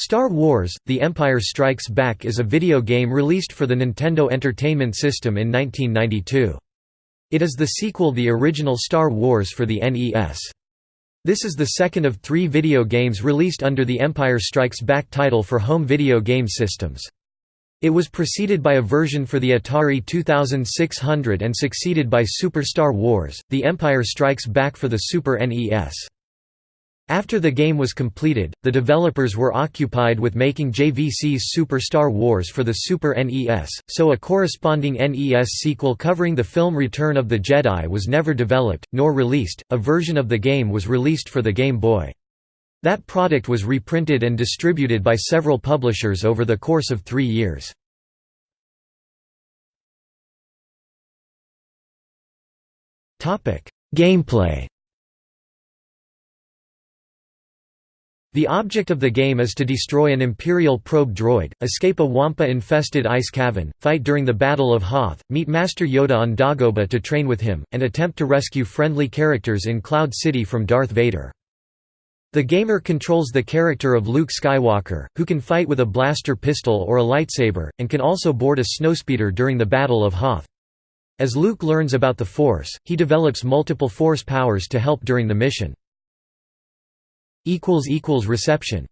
Star Wars – The Empire Strikes Back is a video game released for the Nintendo Entertainment System in 1992. It is the sequel the original Star Wars for the NES. This is the second of three video games released under the Empire Strikes Back title for home video game systems. It was preceded by a version for the Atari 2600 and succeeded by Super Star Wars – The Empire Strikes Back for the Super NES. After the game was completed, the developers were occupied with making JVC's Super Star Wars for the Super NES, so a corresponding NES sequel covering the film Return of the Jedi was never developed, nor released. A version of the game was released for the Game Boy. That product was reprinted and distributed by several publishers over the course of three years. Gameplay The object of the game is to destroy an Imperial probe droid, escape a Wampa-infested ice cavern, fight during the Battle of Hoth, meet Master Yoda on Dagobah to train with him, and attempt to rescue friendly characters in Cloud City from Darth Vader. The gamer controls the character of Luke Skywalker, who can fight with a blaster pistol or a lightsaber, and can also board a snowspeeder during the Battle of Hoth. As Luke learns about the Force, he develops multiple Force powers to help during the mission. Reception